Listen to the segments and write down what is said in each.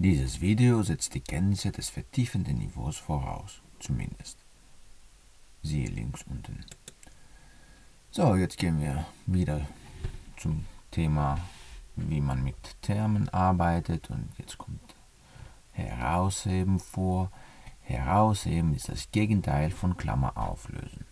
Dieses Video setzt die Kenntnisse des vertiefenden Niveaus voraus, zumindest. Siehe links unten. So, jetzt gehen wir wieder zum Thema, wie man mit Termen arbeitet und jetzt kommt Herausheben vor. Herausheben ist das Gegenteil von Klammer auflösen.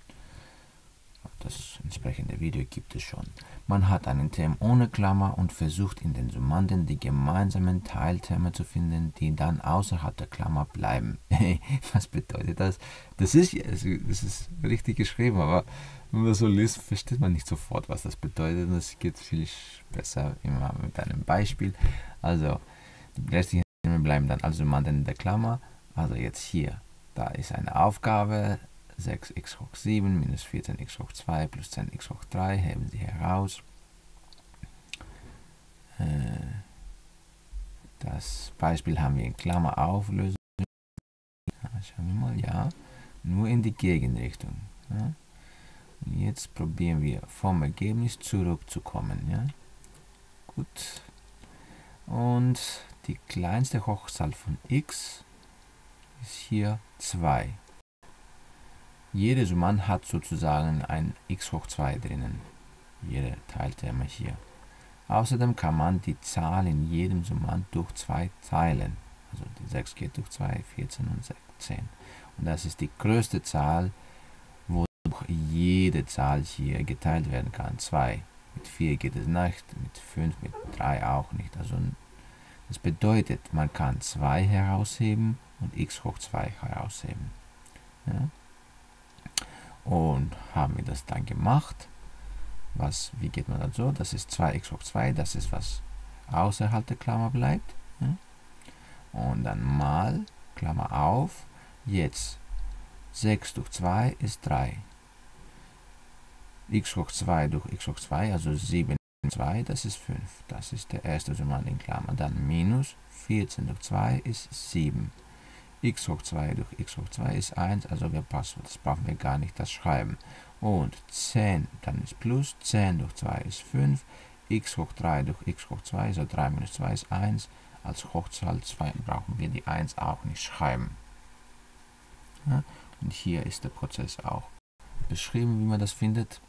Das entsprechende Video gibt es schon. Man hat einen Term ohne Klammer und versucht in den Summanden die gemeinsamen Teilterme zu finden, die dann außerhalb der Klammer bleiben. Was bedeutet das? Das ist, das ist richtig geschrieben, aber wenn man so liest, versteht man nicht sofort, was das bedeutet. Das geht viel besser immer mit einem Beispiel. Also, die restlichen Terme bleiben dann als Summanden in der Klammer. Also jetzt hier, da ist eine Aufgabe, 6x hoch 7 minus 14x hoch 2 plus 10x hoch 3 heben Sie heraus. Äh, das Beispiel haben wir in Klammer auflösen. Schauen wir mal, ja, nur in die Gegenrichtung. Ja. Und jetzt probieren wir vom Ergebnis zurückzukommen. Ja. Gut. Und die kleinste Hochzahl von x ist hier 2. Jede Summand hat sozusagen ein x hoch 2 drinnen. Jede Teilterme hier. Außerdem kann man die Zahl in jedem Summand durch 2 teilen. Also die 6 geht durch 2, 14 und 16. Und das ist die größte Zahl, wodurch jede Zahl hier geteilt werden kann. 2. Mit 4 geht es nicht, mit 5, mit 3 auch nicht. Also das bedeutet, man kann 2 herausheben und x hoch 2 herausheben. Ja? Und haben wir das dann gemacht. Was, wie geht man dazu? Das ist 2x hoch 2, das ist was außerhalb der Klammer bleibt. Und dann mal, Klammer auf, jetzt 6 durch 2 ist 3. x hoch 2 durch x hoch 2, also 7 durch 2, das ist 5. Das ist der erste Summand in Klammer. Dann minus 14 durch 2 ist 7 x hoch 2 durch x hoch 2 ist 1, also wir passen, das brauchen wir gar nicht das schreiben. Und 10, dann ist plus, 10 durch 2 ist 5, x hoch 3 durch x hoch 2, also 3 minus 2 ist 1, als Hochzahl 2 brauchen wir die 1 auch nicht schreiben. Ja, und hier ist der Prozess auch beschrieben, wie man das findet.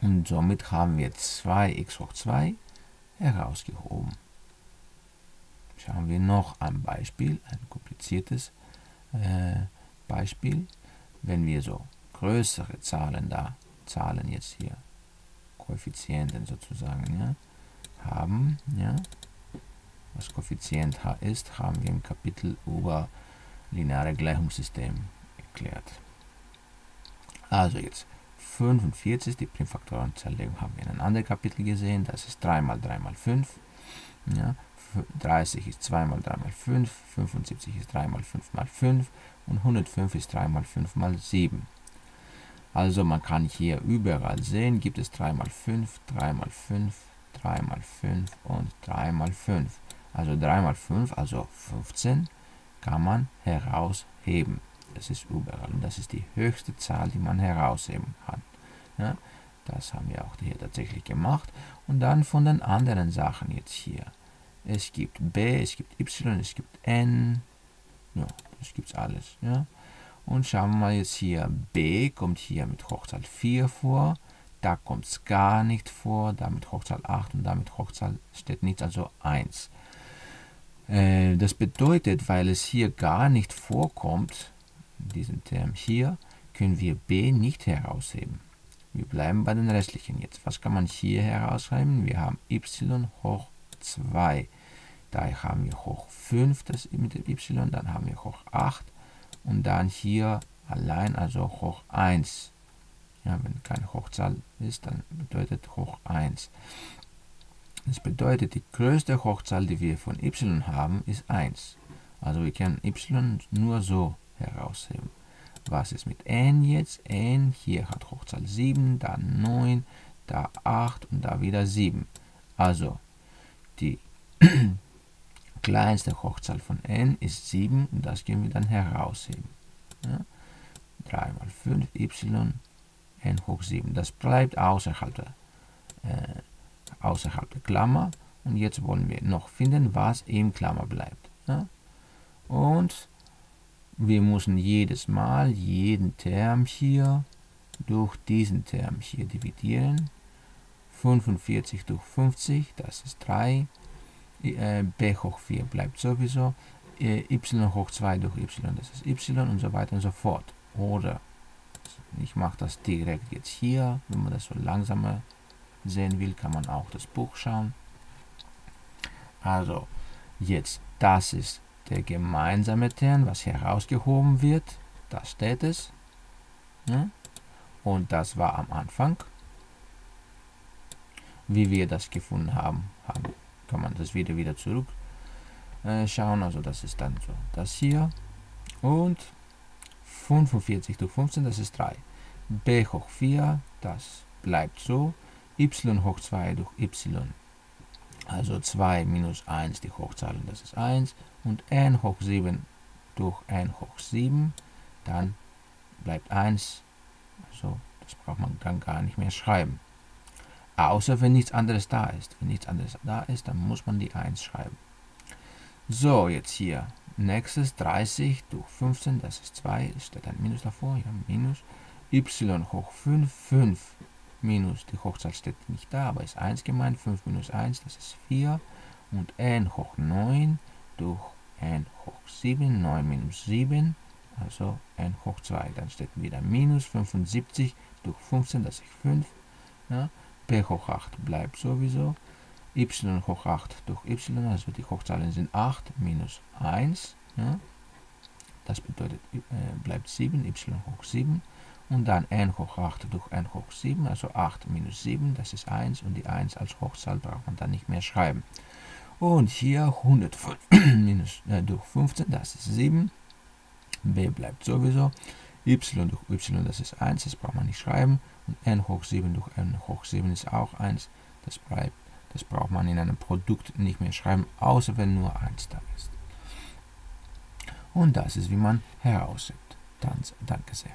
Und somit haben wir 2x hoch 2 herausgehoben. Schauen wir noch ein Beispiel, ein kompliziertes äh, Beispiel. Wenn wir so größere Zahlen da, Zahlen jetzt hier, Koeffizienten sozusagen, ja, haben, ja, was Koeffizient H ist, haben wir im Kapitel über lineare Gleichungssystem erklärt. Also jetzt 45, die Primfaktorenzerlegung haben wir in einem anderen Kapitel gesehen, das ist 3 mal 3 mal 5. Ja, 30 ist 2 mal 3 mal 5, 75 ist 3 mal 5 mal 5 und 105 ist 3 mal 5 mal 7. Also man kann hier überall sehen, gibt es 3 mal 5, 3 mal 5, 3 mal 5 und 3 mal 5. Also 3 mal 5, also 15, kann man herausheben. Das ist überall und das ist die höchste Zahl, die man herausheben kann. Ja, das haben wir auch hier tatsächlich gemacht. Und dann von den anderen Sachen jetzt hier es gibt b, es gibt y, es gibt n, ja, das gibt alles, ja. Und schauen wir mal jetzt hier, b kommt hier mit Hochzahl 4 vor, da kommt es gar nicht vor, da mit Hochzahl 8 und da mit Hochzahl steht nichts, also 1. Äh, das bedeutet, weil es hier gar nicht vorkommt, in diesem Term hier, können wir b nicht herausheben. Wir bleiben bei den restlichen jetzt. Was kann man hier herausheben? Wir haben y hoch 2. Da haben wir hoch 5 das mit dem y, dann haben wir hoch 8 und dann hier allein, also hoch 1. Ja, wenn keine Hochzahl ist, dann bedeutet hoch 1. Das bedeutet, die größte Hochzahl, die wir von y haben, ist 1. Also wir können y nur so herausheben. Was ist mit n jetzt? n hier hat Hochzahl 7, dann 9, da 8 und da wieder 7. Also die kleinste Hochzahl von n ist 7 und das können wir dann herausheben. Ja? 3 mal 5 y n hoch 7. Das bleibt außerhalb der, äh, außerhalb der Klammer und jetzt wollen wir noch finden, was im Klammer bleibt. Ja? Und wir müssen jedes Mal jeden Term hier durch diesen Term hier dividieren. 45 durch 50, das ist 3. Äh, b hoch 4 bleibt sowieso. Äh, y hoch 2 durch y, das ist y und so weiter und so fort. Oder ich mache das direkt jetzt hier. Wenn man das so langsamer sehen will, kann man auch das Buch schauen. Also, jetzt, das ist der gemeinsame Term, was herausgehoben wird. Da steht es. Ja? Und das war am Anfang. Wie wir das gefunden haben, haben kann man das wieder wieder zurück äh, schauen. Also das ist dann so das hier. Und 45 durch 15, das ist 3. b hoch 4, das bleibt so. y hoch 2 durch y, also 2 minus 1, die Hochzahlen, das ist 1. Und n hoch 7 durch n hoch 7, dann bleibt 1. Also das braucht man dann gar nicht mehr schreiben. Außer wenn nichts anderes da ist. Wenn nichts anderes da ist, dann muss man die 1 schreiben. So, jetzt hier. Nächstes 30 durch 15, das ist 2, steht ein Minus davor, ja, Minus. y hoch 5, 5 minus, die Hochzahl steht nicht da, aber ist 1 gemeint, 5 minus 1, das ist 4. Und n hoch 9 durch n hoch 7, 9 minus 7, also n hoch 2. Dann steht wieder minus 75 durch 15, das ist 5. Ja. P hoch 8 bleibt sowieso y hoch 8 durch y, also die Hochzahlen sind 8 minus 1. Ja. Das bedeutet, äh, bleibt 7, y hoch 7. Und dann n hoch 8 durch n hoch 7, also 8 minus 7, das ist 1. Und die 1 als Hochzahl braucht man dann nicht mehr schreiben. Und hier 105 minus, äh, durch 15, das ist 7. b bleibt sowieso. y durch y, das ist 1, das braucht man nicht schreiben. N hoch 7 durch n hoch 7 ist auch 1, das bleibt das braucht man in einem Produkt nicht mehr schreiben, außer wenn nur 1 da ist. Und das ist, wie man heraussieht. Danke sehr.